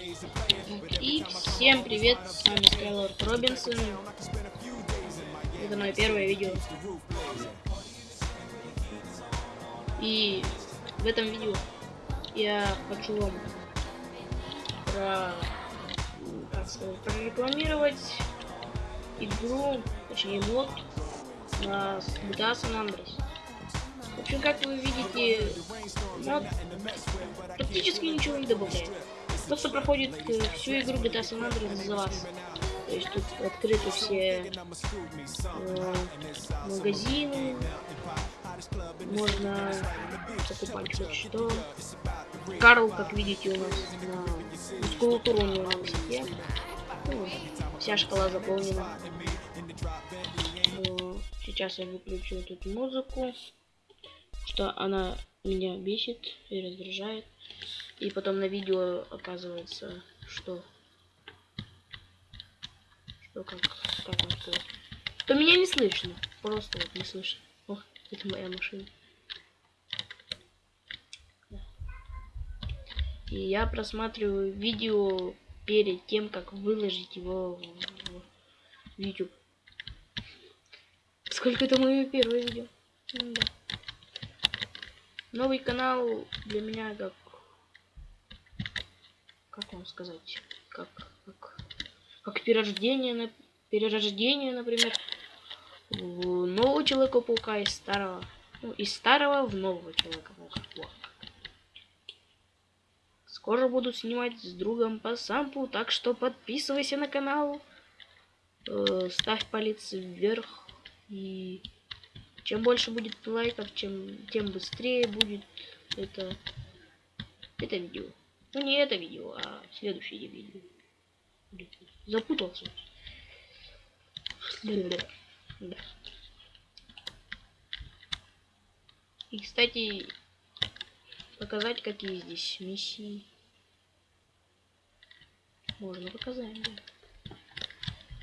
И всем привет, с вами Скайлорд Робинсон. Это мое первое видео. И в этом видео я хочу вам про, как сказать, прорекламировать игру, точнее мод на GTA San Andreas. В общем, как вы видите, мод практически ничего не добавляет. Просто проходит э, всю игру GTA San Andreas за вас. То есть тут открыты все э, магазины, можно покупать хоть что. Карл, как видите, у нас на мускулатуру на высоте. Ну, вся шкала заполнена. Сейчас я выключу тут музыку, что она меня бесит и раздражает. И потом на видео оказывается, что... Что как... Как вам сказать? То меня не слышно. Просто вот не слышно. О, это моя машина. И я просматриваю видео перед тем, как выложить его в, YouTube. Сколько это мое первое видео? Да. Новый канал для меня как как вам сказать, как, как, как перерождение, перерождение, например, в нового Человека-паука из старого, ну, из старого в нового Человека-паука. Вот. Скоро буду снимать с другом по сампу, так что подписывайся на канал, э, ставь палец вверх, и чем больше будет лайков, чем, тем быстрее будет это, это видео. Ну не это видео, а следующее видео. Запутался. Да. И, кстати, показать, какие здесь миссии. Можно показать, да.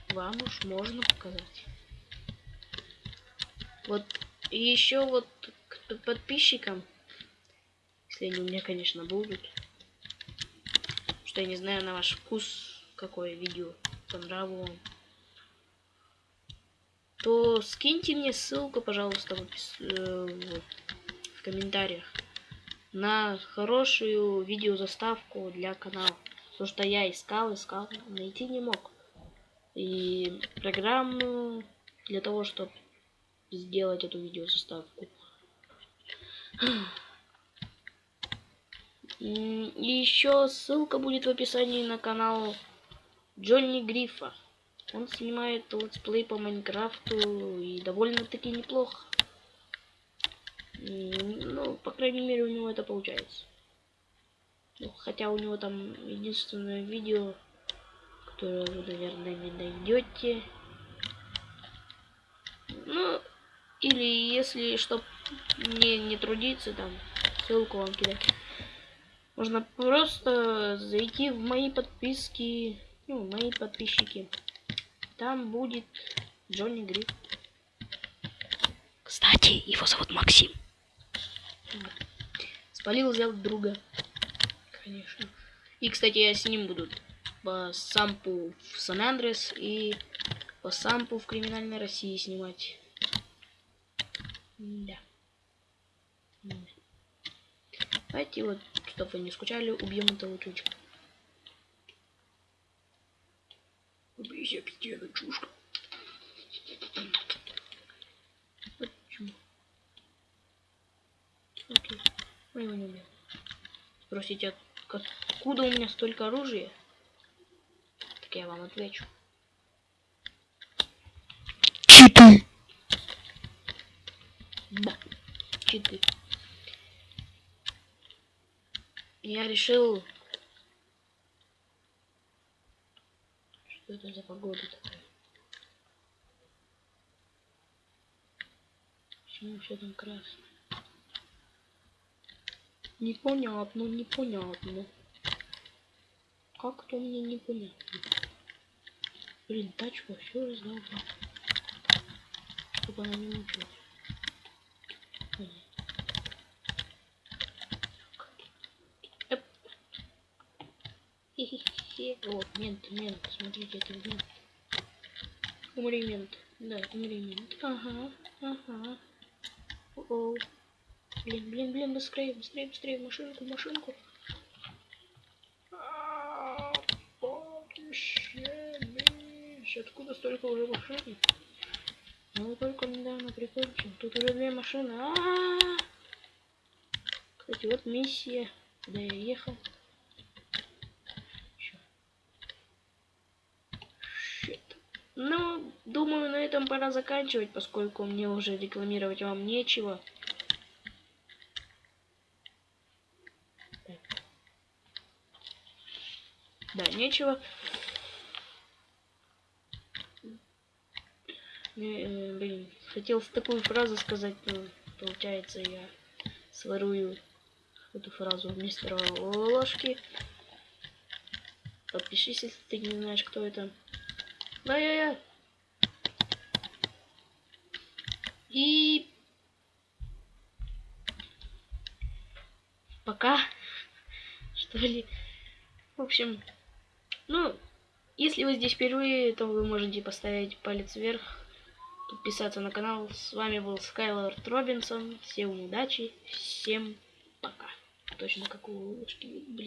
Вам уж можно показать. Вот, еще вот к подписчикам, если они у меня, конечно, будут, что я не знаю на ваш вкус, какое видео понравилось вам, то скиньте мне ссылку, пожалуйста, в, опис... Э, в комментариях на хорошую видеозаставку для канала. Потому что я искал, искал, найти не мог. И программу для того, чтобы сделать эту видеозаставку. И еще ссылка будет в описании на канал Джонни Грифа. Он снимает летсплей по Майнкрафту и довольно-таки неплохо. Ну, по крайней мере, у него это получается. Ну, хотя у него там единственное видео, которое вы, наверное, не найдете. Ну, или если, чтоб не, не трудиться, там, ссылку вам кидать. Можно просто зайти в мои подписки, ну, мои подписчики. Там будет Джонни Гриф. Кстати, его зовут Максим. Спалил, взял друга. Конечно. И, кстати, я с ним буду по сампу в Сан-Андрес и по сампу в Криминальной России снимать. Да. Давайте вот чтобы вы не скучали, убьем этого чучка. Убейся, пятена, чушка. Почему? Окей. Мы его не убьем. Спросите, откуда у меня столько оружия? Так я вам отвечу. Читы! Да, читы я решил... Что это за погода такая? Почему все там красное? Непонятно, непонятно. Как-то мне непонятно. Блин, тачку все раздал. Чтобы она не мучилась. О, мент, мент, смотрите, это мент. Умри, мент. Да, умри, мент. Ага, ага. О, Блин, блин, блин, быстрее, быстрее, быстрее, машинку, машинку. А, Откуда столько уже машин? Ну, только недавно прикончил. Тут уже две машины. А -а -а! Кстати, вот миссия, куда я ехал. Ну, думаю, на этом пора заканчивать, поскольку мне уже рекламировать вам нечего. Да, нечего. Э, блин, хотел такую фразу сказать, но получается я сворую эту фразу мистера Ложки. Подпишись, если ты не знаешь, кто это. Да-я-я. И... Пока. Что? В общем, ну, если вы здесь впервые, то вы можете поставить палец вверх, подписаться на канал. С вами был Скайлорд Робинсон. Всем удачи, всем пока. Точно как у Лучки.